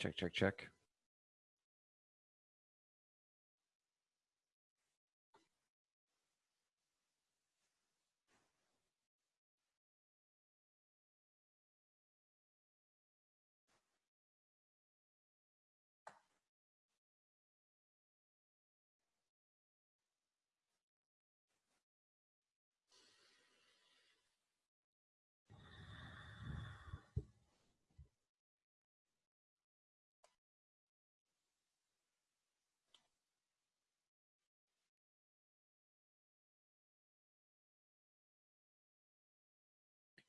Check, check, check.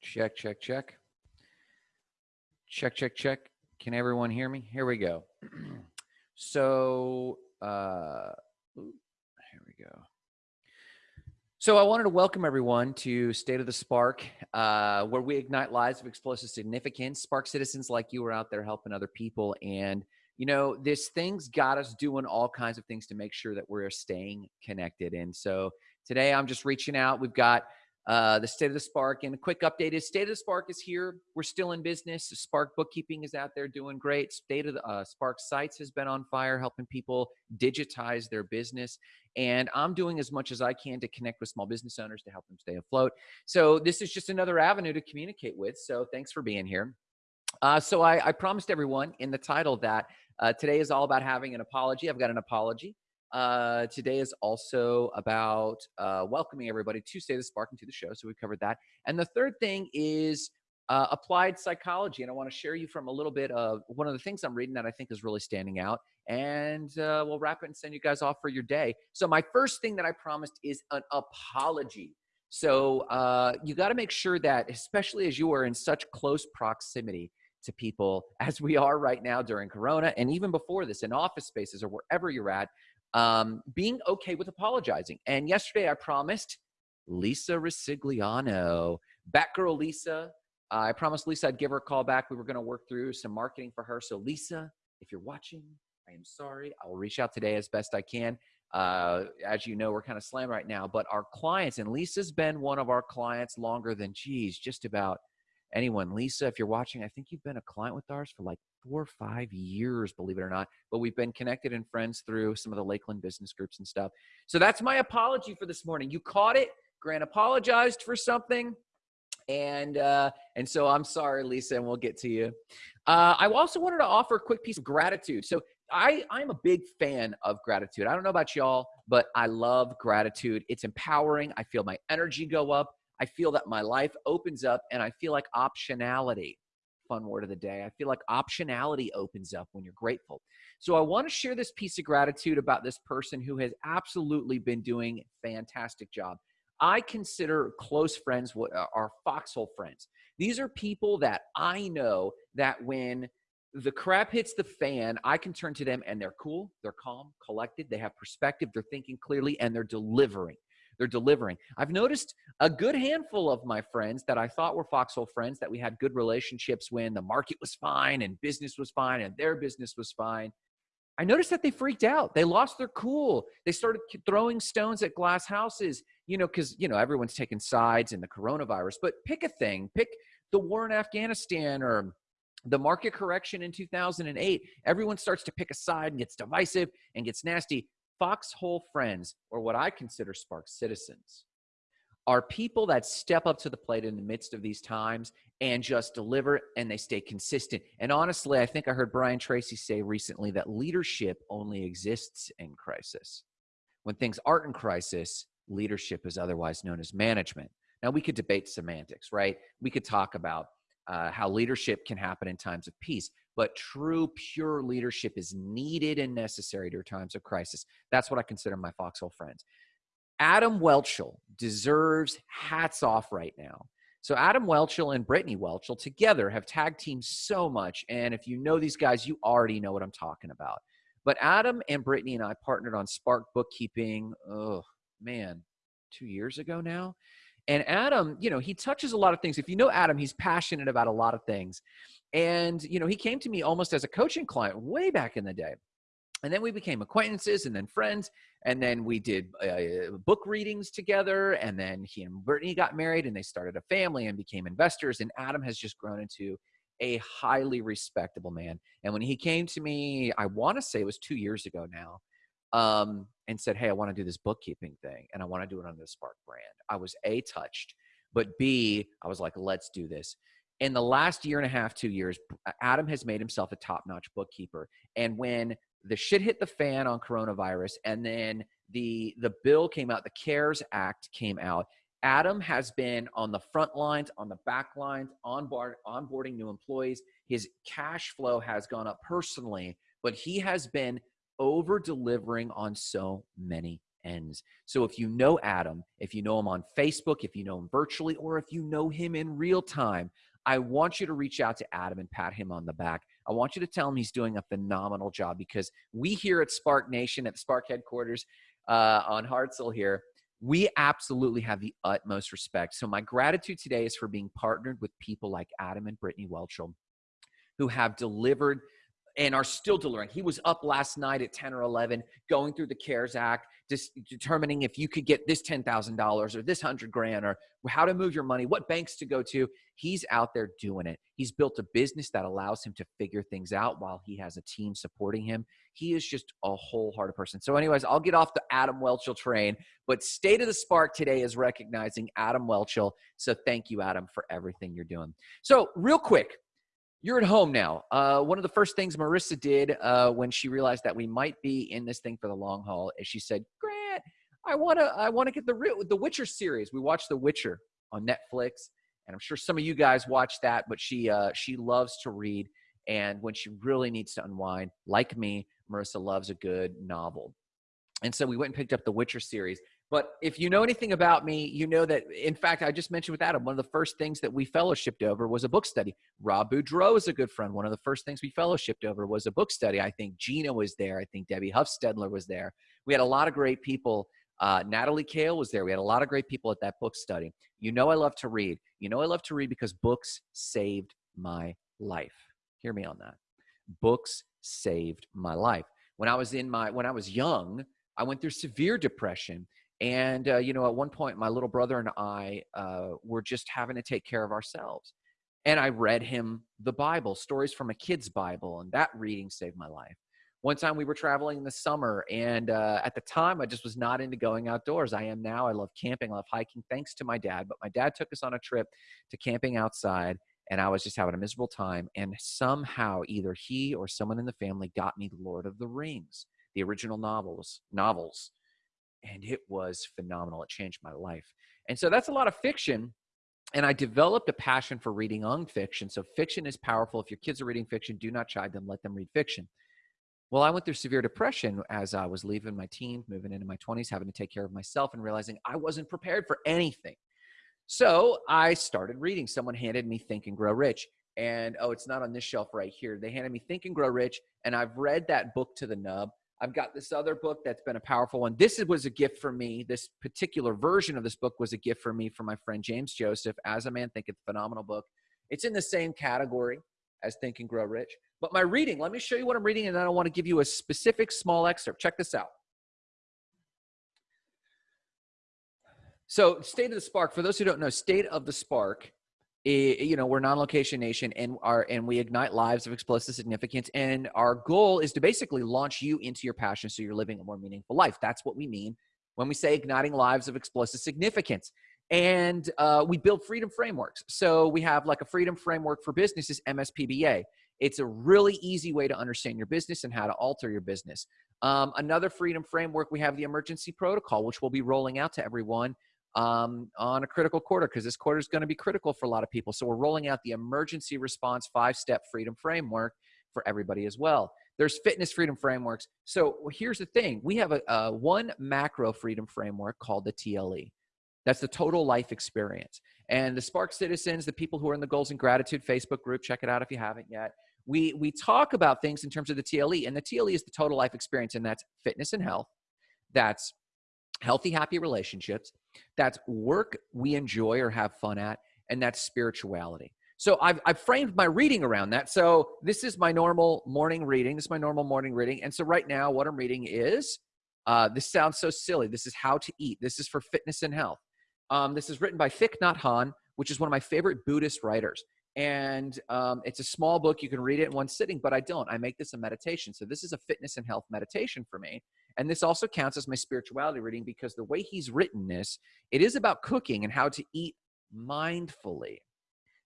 Check, check, check. Check, check, check. Can everyone hear me? Here we go. so, uh, here we go. So I wanted to welcome everyone to State of the Spark, uh, where we ignite lives of explosive significance. Spark citizens like you are out there helping other people. And, you know, this thing's got us doing all kinds of things to make sure that we're staying connected. And so today I'm just reaching out. We've got uh, the State of the Spark. And a quick update is State of the Spark is here. We're still in business. Spark Bookkeeping is out there doing great. State of the uh, Spark Sites has been on fire, helping people digitize their business. And I'm doing as much as I can to connect with small business owners to help them stay afloat. So this is just another avenue to communicate with. So thanks for being here. Uh, so I, I, promised everyone in the title that uh, today is all about having an apology. I've got an apology. Uh, today is also about uh, welcoming everybody to of the Spark and to the show. So we covered that. And the third thing is uh, applied psychology. And I want to share you from a little bit of one of the things I'm reading that I think is really standing out. And uh, we'll wrap it and send you guys off for your day. So my first thing that I promised is an apology. So uh, you got to make sure that, especially as you are in such close proximity, to people as we are right now during corona and even before this in office spaces or wherever you're at um, being okay with apologizing. And yesterday I promised Lisa Resigliano, Batgirl Lisa. Uh, I promised Lisa I'd give her a call back. We were going to work through some marketing for her. So, Lisa, if you're watching, I am sorry. I will reach out today as best I can. Uh, as you know, we're kind of slammed right now, but our clients, and Lisa's been one of our clients longer than, geez, just about anyone. Lisa, if you're watching, I think you've been a client with ours for like four or five years, believe it or not. But we've been connected and friends through some of the Lakeland business groups and stuff. So that's my apology for this morning. You caught it. Grant apologized for something. And uh, and so I'm sorry, Lisa, and we'll get to you. Uh, I also wanted to offer a quick piece of gratitude. So I, I'm a big fan of gratitude. I don't know about y'all, but I love gratitude. It's empowering. I feel my energy go up. I feel that my life opens up and I feel like optionality fun word of the day. I feel like optionality opens up when you're grateful. So I want to share this piece of gratitude about this person who has absolutely been doing fantastic job. I consider close friends what uh, are foxhole friends. These are people that I know that when the crap hits the fan, I can turn to them and they're cool, they're calm, collected, they have perspective, they're thinking clearly, and they're delivering they're delivering. I've noticed a good handful of my friends that I thought were Foxhole friends that we had good relationships when the market was fine and business was fine and their business was fine. I noticed that they freaked out. They lost their cool. They started throwing stones at glass houses, you know, because, you know, everyone's taking sides in the coronavirus. But pick a thing, pick the war in Afghanistan or the market correction in 2008. Everyone starts to pick a side and gets divisive and gets nasty. Foxhole friends, or what I consider Spark citizens, are people that step up to the plate in the midst of these times and just deliver and they stay consistent. And honestly, I think I heard Brian Tracy say recently that leadership only exists in crisis. When things aren't in crisis, leadership is otherwise known as management. Now, we could debate semantics, right? We could talk about uh, how leadership can happen in times of peace but true, pure leadership is needed and necessary during times of crisis. That's what I consider my foxhole friends. Adam Welchel deserves hats off right now. So Adam Welchel and Brittany Welchel together have tag teamed so much. And if you know these guys, you already know what I'm talking about. But Adam and Brittany and I partnered on Spark Bookkeeping, oh man, two years ago now. And Adam, you know, he touches a lot of things. If you know Adam, he's passionate about a lot of things. And, you know, he came to me almost as a coaching client way back in the day. And then we became acquaintances and then friends. And then we did uh, book readings together. And then he and Brittany got married and they started a family and became investors. And Adam has just grown into a highly respectable man. And when he came to me, I want to say it was two years ago now, um, and said, Hey, I want to do this bookkeeping thing and I want to do it under the Spark brand. I was A, touched, but B, I was like, let's do this. In the last year and a half, two years, Adam has made himself a top notch bookkeeper. And when the shit hit the fan on coronavirus and then the the bill came out the cares act came out adam has been on the front lines on the back lines onboard, onboarding new employees his cash flow has gone up personally but he has been over delivering on so many ends so if you know adam if you know him on facebook if you know him virtually or if you know him in real time i want you to reach out to adam and pat him on the back I want you to tell him he's doing a phenomenal job because we here at Spark Nation at the Spark headquarters uh, on Hartselle here, we absolutely have the utmost respect. So my gratitude today is for being partnered with people like Adam and Brittany Welchel, who have delivered and are still delivering. He was up last night at 10 or 11 going through the CARES Act, determining if you could get this $10,000 or this 100 grand or how to move your money, what banks to go to. He's out there doing it. He's built a business that allows him to figure things out while he has a team supporting him. He is just a wholehearted person. So, anyways, I'll get off the Adam Welchel train, but State of the Spark today is recognizing Adam Welchel. So, thank you, Adam, for everything you're doing. So, real quick, you're at home now. Uh, one of the first things Marissa did uh, when she realized that we might be in this thing for the long haul is she said, "Grant, I want to, I want to get the the Witcher series. We watched The Witcher on Netflix, and I'm sure some of you guys watch that. But she, uh, she loves to read, and when she really needs to unwind, like me, Marissa loves a good novel. And so we went and picked up the Witcher series. But if you know anything about me, you know that, in fact, I just mentioned with Adam, one of the first things that we fellowshipped over was a book study. Rob Boudreau is a good friend. One of the first things we fellowshipped over was a book study. I think Gina was there. I think Debbie Huffstedler was there. We had a lot of great people. Uh, Natalie Kale was there. We had a lot of great people at that book study. You know, I love to read. You know, I love to read because books saved my life. Hear me on that. Books saved my life. When I was in my, when I was young, I went through severe depression and, uh, you know, at one point, my little brother and I uh, were just having to take care of ourselves. And I read him the Bible, stories from a kid's Bible, and that reading saved my life. One time we were traveling in the summer, and uh, at the time, I just was not into going outdoors. I am now. I love camping, I love hiking, thanks to my dad. But my dad took us on a trip to camping outside, and I was just having a miserable time. And somehow, either he or someone in the family got me Lord of the Rings, the original novels, novels and it was phenomenal. It changed my life. And so that's a lot of fiction. And I developed a passion for reading on fiction. So fiction is powerful. If your kids are reading fiction, do not chide them, let them read fiction. Well, I went through severe depression as I was leaving my teens, moving into my 20s, having to take care of myself, and realizing I wasn't prepared for anything. So I started reading. Someone handed me Think and Grow Rich. And oh, it's not on this shelf right here. They handed me Think and Grow Rich, and I've read that book to the nub. I've got this other book that's been a powerful one. This was a gift for me. This particular version of this book was a gift for me from my friend James Joseph. As a Man think Thinketh, phenomenal book. It's in the same category as Think and Grow Rich. But my reading, let me show you what I'm reading, and then I want to give you a specific small excerpt. Check this out. So, State of the Spark, for those who don't know, State of the Spark you know we're non-location nation and our and we ignite lives of explosive significance and our goal is to basically launch you into your passion so you're living a more meaningful life. That's what we mean when we say igniting lives of explosive significance. And uh, we build freedom frameworks. So we have like a freedom framework for businesses mspba it's a really easy way to understand your business and how to alter your business. Um, another freedom framework we have the emergency protocol which we'll be rolling out to everyone um, on a critical quarter because this quarter is going to be critical for a lot of people. So we're rolling out the emergency response five step freedom framework for everybody as well. There's fitness freedom frameworks. So here's the thing we have a, a one macro freedom framework called the TLE. That's the total life experience. And the Spark Citizens, the people who are in the Goals and Gratitude Facebook group, check it out if you haven't yet. We, we talk about things in terms of the TLE, and the TLE is the total life experience, and that's fitness and health, that's healthy, happy relationships, that's work we enjoy or have fun at, and that's spirituality. So I've, I've framed my reading around that. So this is my normal morning reading. This is my normal morning reading. And so right now, what I'm reading is uh, this sounds so silly. This is How to Eat. This is for fitness and health. Um, this is written by Thich Nhat Hanh, which is one of my favorite Buddhist writers. And um, it's a small book. You can read it in one sitting, but I don't. I make this a meditation. So this is a fitness and health meditation for me. And this also counts as my spirituality reading because the way he's written this, it is about cooking and how to eat mindfully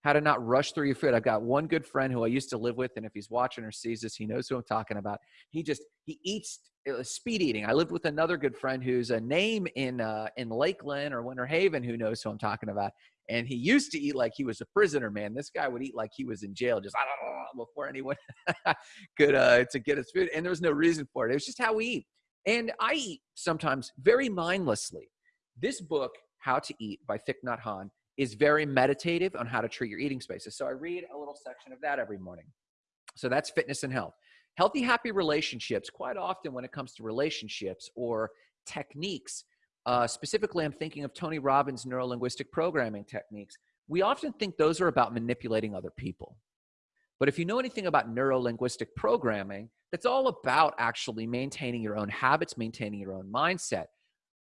how to not rush through your food. I've got one good friend who I used to live with, and if he's watching or sees this, he knows who I'm talking about. He just he eats uh, speed eating. I lived with another good friend who's a name in uh, in Lakeland or Winter Haven who knows who I'm talking about. And he used to eat like he was a prisoner, man. This guy would eat like he was in jail, just before anyone could uh, to get his food. And there was no reason for it. It was just how we eat. And I eat sometimes very mindlessly. This book, How to Eat by Thich Nhat Hanh, is very meditative on how to treat your eating spaces. So I read a little section of that every morning. So that's fitness and health. Healthy, happy relationships, quite often when it comes to relationships or techniques, uh, specifically, I'm thinking of Tony Robbins' neuro linguistic programming techniques. We often think those are about manipulating other people. But if you know anything about neuro linguistic programming, that's all about actually maintaining your own habits, maintaining your own mindset.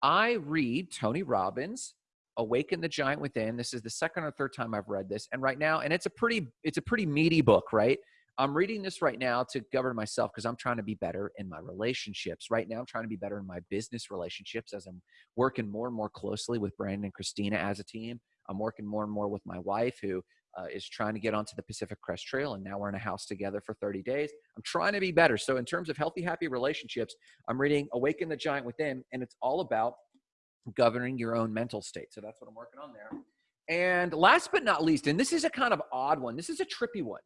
I read Tony Robbins, awaken the giant within. This is the second or third time i've read this and right now and it's a pretty it's a pretty meaty book right? I'm reading this right now to govern myself because i'm trying to be better in my relationships. Right now i'm trying to be better in my business relationships as i'm working more and more closely with brandon and christina as a team. I'm working more and more with my wife who uh, is trying to get onto the pacific crest trail and now we're in a house together for 30 days i'm trying to be better so in terms of healthy happy relationships i'm reading awaken the giant within and it's all about governing your own mental state. So that's what I'm working on there. And last but not least, and this is a kind of odd one, this is a trippy one.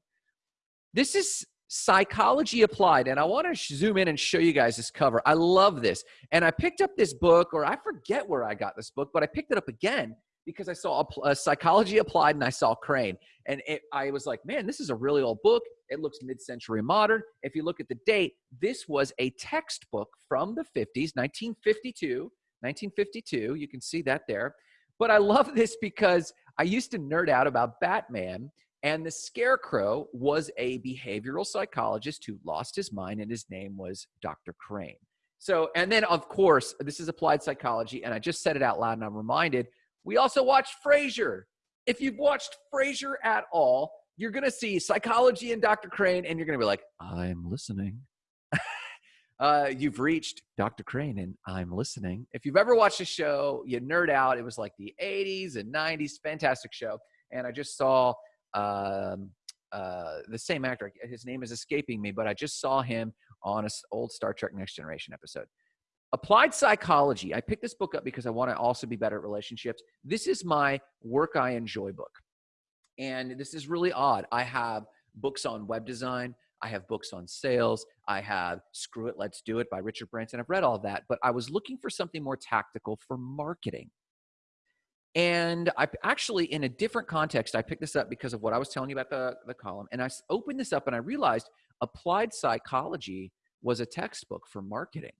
This is psychology applied. And I want to zoom in and show you guys this cover. I love this. And I picked up this book, or I forget where I got this book, but I picked it up again because I saw a, a psychology applied and I saw Crane. And it, I was like, man, this is a really old book. It looks mid century modern. If you look at the date, this was a textbook from the 50s, 1952 1952. You can see that there. But I love this because I used to nerd out about Batman, and the Scarecrow was a behavioral psychologist who lost his mind, and his name was Dr. Crane. So, and then of course, this is applied psychology, and I just said it out loud, and I'm reminded we also watched Frasier. If you've watched Frasier at all, you're gonna see psychology and Dr. Crane, and you're gonna be like, I'm listening. Uh, you've reached Dr. Crane, and I'm listening. If you've ever watched a show, you nerd out. It was like the 80s and 90s, fantastic show. And I just saw um, uh, the same actor. His name is escaping me, but I just saw him on an old Star Trek Next Generation episode. Applied Psychology. I picked this book up because I want to also be better at relationships. This is my work I enjoy book. And this is really odd. I have books on web design. I have books on sales. I have Screw It, Let's Do It by Richard Branson. I've read all that, but I was looking for something more tactical for marketing. And I actually, in a different context, I picked this up because of what I was telling you about the, the column. And I opened this up and I realized applied psychology was a textbook for marketing.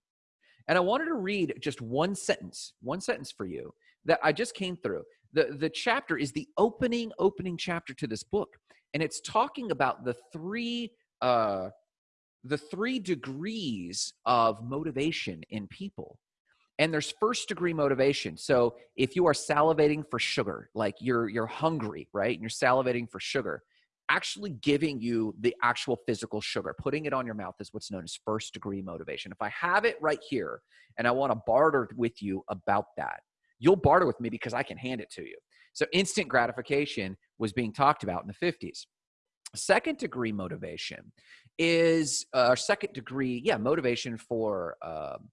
And I wanted to read just one sentence, one sentence for you that I just came through. The, the chapter is the opening, opening chapter to this book. And it's talking about the three uh, the three degrees of motivation in people. And there's first degree motivation. So if you are salivating for sugar, like you're you're hungry, right? And you're salivating for sugar, actually giving you the actual physical sugar, putting it on your mouth is what's known as first degree motivation. If I have it right here and I want to barter with you about that, you'll barter with me because I can hand it to you. So instant gratification was being talked about in the 50s. Second degree motivation is uh, second degree, yeah, motivation for um,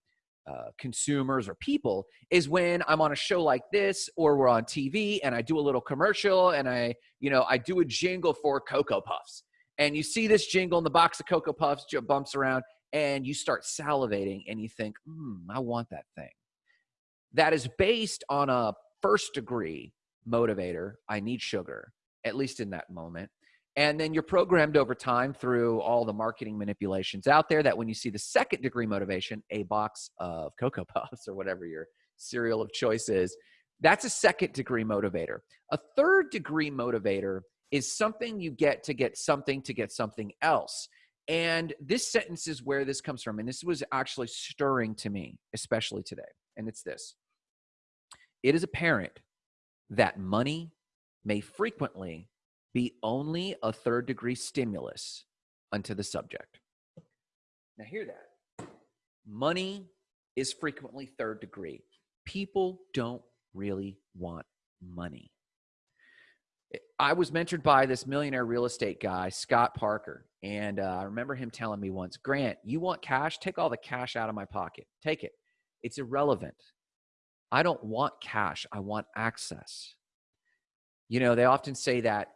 uh, consumers or people is when I'm on a show like this or we're on TV and I do a little commercial and I, you know, I do a jingle for Cocoa Puffs. And you see this jingle in the box of Cocoa Puffs bumps around and you start salivating and you think, hmm, I want that thing. That is based on a first degree motivator. I need sugar, at least in that moment. And then you're programmed over time through all the marketing manipulations out there that when you see the second degree motivation, a box of Cocoa Puffs or whatever your cereal of choice is, that's a second degree motivator. A third degree motivator is something you get to get something to get something else. And this sentence is where this comes from. And this was actually stirring to me, especially today. And it's this It is apparent that money may frequently be only a third degree stimulus unto the subject. Now, hear that. Money is frequently third degree. People don't really want money. I was mentored by this millionaire real estate guy, Scott Parker. And uh, I remember him telling me once, Grant, you want cash? Take all the cash out of my pocket. Take it. It's irrelevant. I don't want cash. I want access. You know, they often say that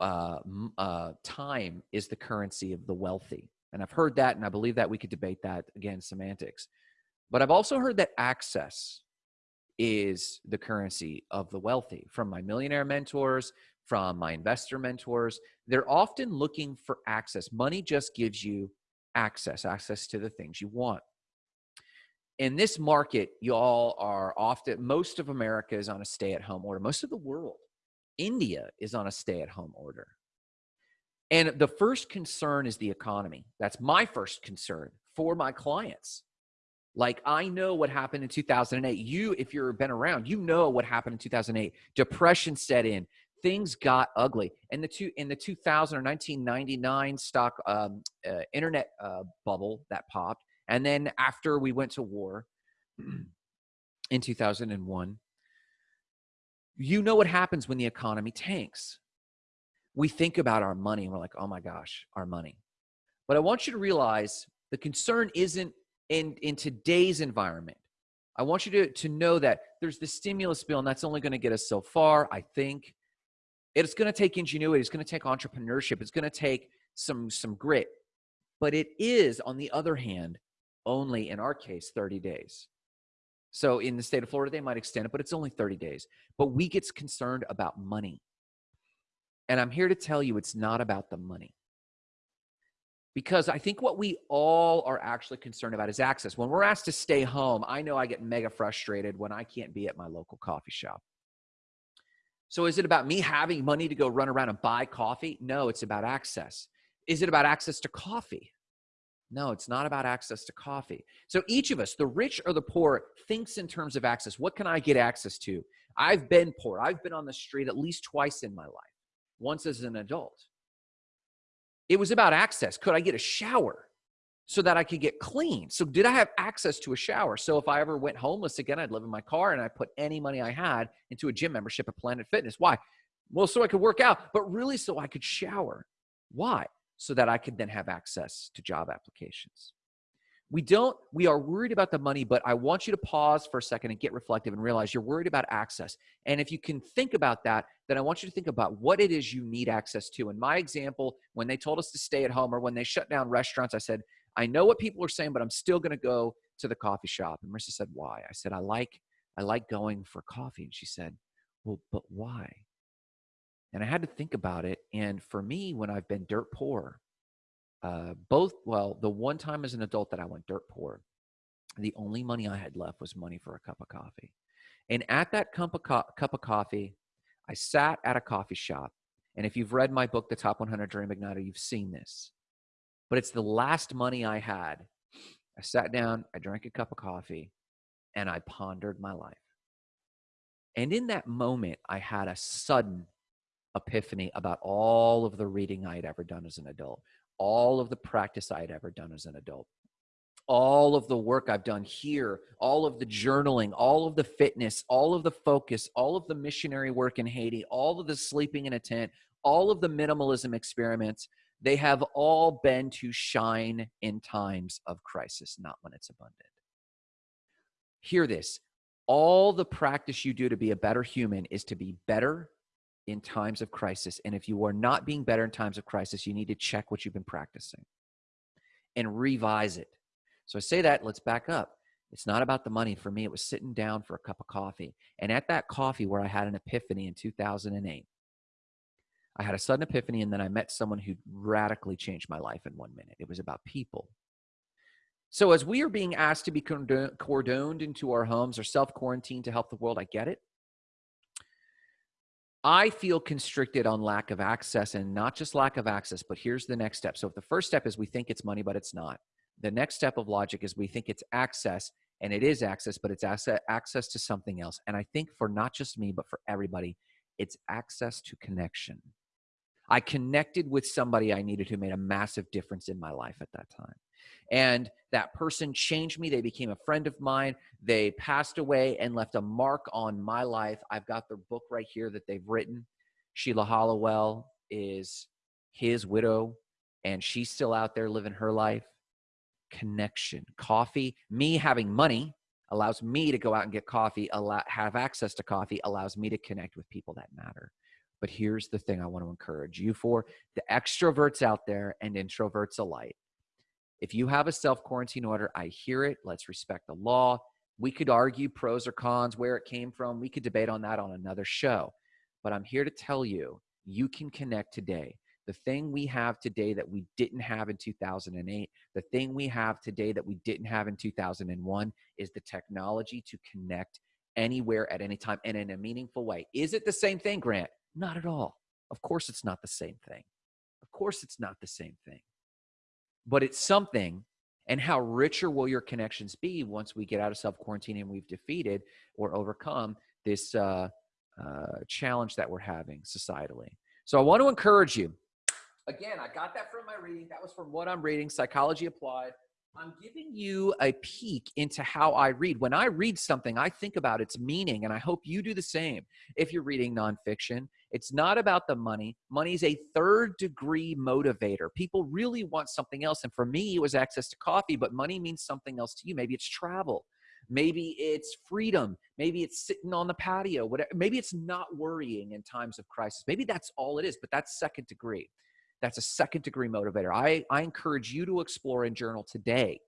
uh, uh, time is the currency of the wealthy. And I've heard that, and I believe that we could debate that again, semantics. But I've also heard that access is the currency of the wealthy from my millionaire mentors, from my investor mentors. They're often looking for access. Money just gives you access, access to the things you want. In this market, y'all are often, most of America is on a stay at home order. Most of the world, India is on a stay at home order. And the first concern is the economy. That's my first concern for my clients. Like I know what happened in 2008. You, if you've been around, you know what happened in 2008. Depression set in. Things got ugly. And the two in the 2000 or 1999 stock um, uh, internet uh, bubble that popped, and then after we went to war in 2001, you know what happens when the economy tanks. We think about our money and we're like, oh my gosh, our money. But I want you to realize the concern isn't in in today's environment i want you to to know that there's the stimulus bill and that's only going to get us so far i think it's going to take ingenuity it's going to take entrepreneurship it's going to take some some grit but it is on the other hand only in our case 30 days so in the state of florida they might extend it but it's only 30 days but we get concerned about money and i'm here to tell you it's not about the money because I think what we all are actually concerned about is access. When we're asked to stay home, I know I get mega frustrated when I can't be at my local coffee shop. So is it about me having money to go run around and buy coffee? No, it's about access. Is it about access to coffee? No, it's not about access to coffee. So each of us, the rich or the poor, thinks in terms of access. What can I get access to? I've been poor. I've been on the street at least twice in my life, once as an adult. It was about access. Could I get a shower so that I could get clean? So, did I have access to a shower? So, if I ever went homeless again, I'd live in my car and I put any money I had into a gym membership at Planet Fitness. Why? Well, so I could work out, but really so I could shower. Why? So that I could then have access to job applications. We don't we are worried about the money but i want you to pause for a second and get reflective and realize you're worried about access. And if you can think about that then i want you to think about what it is you need access to. In my example when they told us to stay at home or when they shut down restaurants i said i know what people are saying but i'm still going to go to the coffee shop. And marissa said why? I said i like i like going for coffee. And she said well but why and i had to think about it and for me when i've been dirt poor uh, both, well, the one time as an adult that I went dirt poor, the only money I had left was money for a cup of coffee. And at that cup of, co- cup of coffee, I sat at a coffee shop. And if you've read my book, The Top 100 Dream Igniter, you've seen this. But it's the last money I had. I sat down, I drank a cup of coffee, and I pondered my life. And in that moment, I had a sudden epiphany about all of the reading I had ever done as an adult, all of the practice I had ever done as an adult, all of the work I've done here, all of the journaling, all of the fitness, all of the focus, all of the missionary work in Haiti, all of the sleeping in a tent, all of the minimalism experiments, they have all been to shine in times of crisis, not when it's abundant. Hear this all the practice you do to be a better human is to be better in times of crisis. And if you are not being better in times of crisis, you need to check what you've been practicing and revise it. So I say that, let's back up. It's not about the money. For me, it was sitting down for a cup of coffee. And at that coffee, where I had an epiphany in 2008, I had a sudden epiphany, and then I met someone who radically changed my life in one minute. It was about people. So, as we are being asked to be cordoned into our homes or self quarantined to help the world, I get it. I feel constricted on lack of access and not just lack of access, but here's the next step. So if the first step is we think it's money, but it's not. The next step of logic is we think it's access and it is access, but it's access to something else. And I think for not just me, but for everybody, it's access to connection. I connected with somebody I needed who made a massive difference in my life at that time. And that person changed me. They became a friend of mine. They passed away and left a mark on my life. I've got their book right here that they've written. Sheila Hollowell is his widow, and she's still out there living her life. Connection, coffee, me having money allows me to go out and get coffee, allow, have access to coffee, allows me to connect with people that matter. But here's the thing I want to encourage you for the extroverts out there and introverts alike. If you have a self quarantine order, I hear it. Let's respect the law. We could argue pros or cons, where it came from. We could debate on that on another show. But I'm here to tell you, you can connect today. The thing we have today that we didn't have in 2008, the thing we have today that we didn't have in 2001 is the technology to connect anywhere at any time and in a meaningful way. Is it the same thing, Grant? Not at all. Of course, it's not the same thing. Of course, it's not the same thing. But it's something. And how richer will your connections be once we get out of self quarantine and we've defeated or overcome this uh, uh, challenge that we're having societally? So I want to encourage you Again, I got that from my reading. That was from what I'm reading, Psychology Applied. I'm giving you a peek into how I read. When I read something, I think about its meaning, and I hope you do the same. If you're reading nonfiction, it's not about the money. Money is a third degree motivator. People really want something else. And for me, it was access to coffee, but money means something else to you. Maybe it's travel. Maybe it's freedom. Maybe it's sitting on the patio. Whatever. Maybe it's not worrying in times of crisis. Maybe that's all it is, but that's second degree. That's a second degree motivator. I, I encourage you to explore and journal today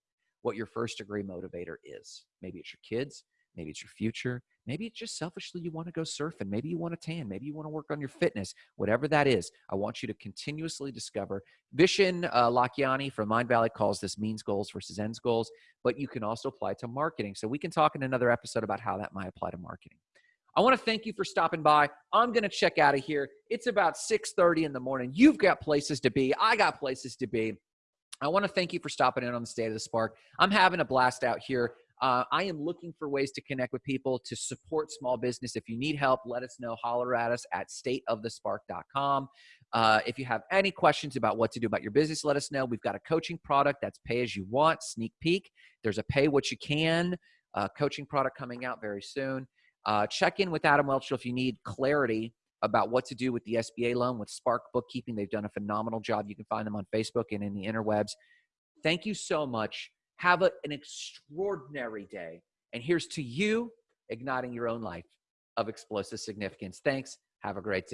what your first degree motivator is. Maybe it's your kids, maybe it's your future, maybe it's just selfishly you want to go surfing, maybe you want to tan, maybe you want to work on your fitness, whatever that is. I want you to continuously discover. Vishen uh, Lakhiani from Mindvalley calls this means goals versus ends goals, but you can also apply to marketing. So we can talk in another episode about how that might apply to marketing. I want to thank you for stopping by. I'm going to check out of here. It's about 6:30 in the morning. You've got places to be. I got places to be. I want to thank you for stopping in on the State of the Spark. I'm having a blast out here. Uh, I am looking for ways to connect with people to support small business. If you need help, let us know. Holler at us at stateofthespark.com. Uh, if you have any questions about what to do about your business, let us know. We've got a coaching product that's pay as you want, sneak peek. There's a pay what you can uh, coaching product coming out very soon. Uh, check in with Adam Welch if you need clarity about what to do with the SBA loan with Spark Bookkeeping. They've done a phenomenal job. You can find them on Facebook and in the interwebs. Thank you so much. Have a, an extraordinary day. And here's to you igniting your own life of explosive significance. Thanks. Have a great day.